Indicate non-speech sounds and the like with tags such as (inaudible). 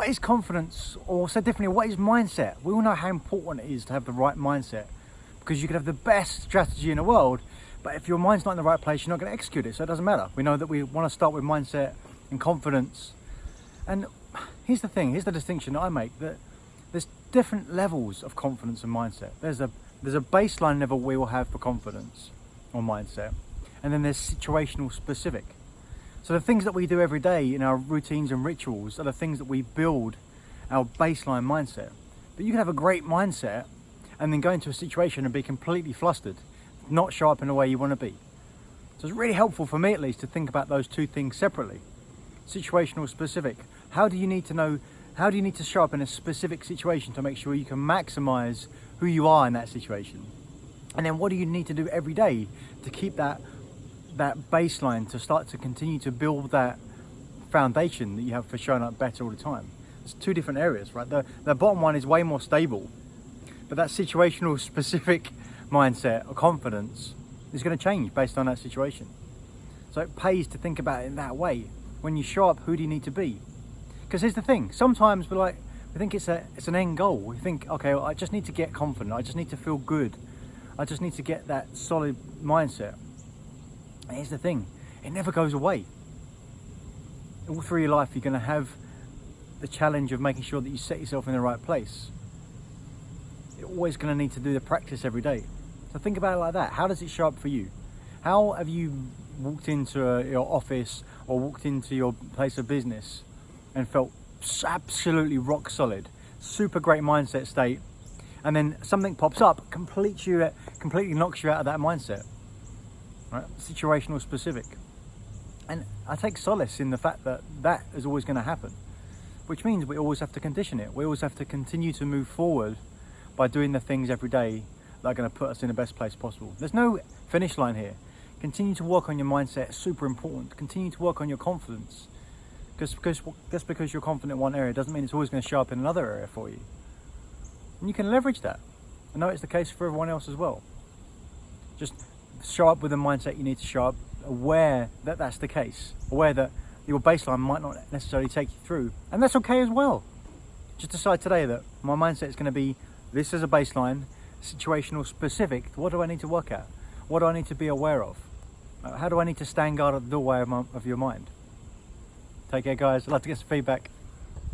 what is confidence? Or said differently, what is mindset? We all know how important it is to have the right mindset because you could have the best strategy in the world, but if your mind's not in the right place, you're not going to execute it. So it doesn't matter. We know that we want to start with mindset and confidence. And here's the thing, here's the distinction that I make that there's different levels of confidence and mindset. There's a there's a baseline level we will have for confidence or mindset, and then there's situational specific. So the things that we do every day in our routines and rituals are the things that we build our baseline mindset. But you can have a great mindset and then go into a situation and be completely flustered, not show up in the way you want to be. So it's really helpful for me at least to think about those two things separately. Situational specific. How do you need to know, how do you need to show up in a specific situation to make sure you can maximize who you are in that situation? And then what do you need to do every day to keep that that baseline to start to continue to build that foundation that you have for showing up better all the time. It's two different areas, right? The, the bottom one is way more stable, but that situational (laughs) specific mindset or confidence is going to change based on that situation. So it pays to think about it in that way. When you show up, who do you need to be? Because here's the thing, sometimes we're like, we think it's a it's an end goal. We think, okay, well, I just need to get confident. I just need to feel good. I just need to get that solid mindset. And here's the thing, it never goes away. All through your life, you're going to have the challenge of making sure that you set yourself in the right place. You're always going to need to do the practice every day. So think about it like that. How does it show up for you? How have you walked into a, your office or walked into your place of business and felt absolutely rock solid, super great mindset state, and then something pops up, completes you, completely knocks you out of that mindset right? situational specific. And I take solace in the fact that that is always going to happen, which means we always have to condition it. We always have to continue to move forward by doing the things every day that are going to put us in the best place possible. There's no finish line here. Continue to work on your mindset, super important. Continue to work on your confidence. Just because, just because you're confident in one area doesn't mean it's always going to show up in another area for you. And you can leverage that. I know it's the case for everyone else as well. Just show up with the mindset you need to show up, aware that that's the case, aware that your baseline might not necessarily take you through, and that's okay as well. Just decide today that my mindset is going to be this is a baseline, situational specific. What do I need to work at? What do I need to be aware of? Uh, how do I need to stand guard at the doorway of, my, of your mind? Take care, guys. I'd love to get some feedback.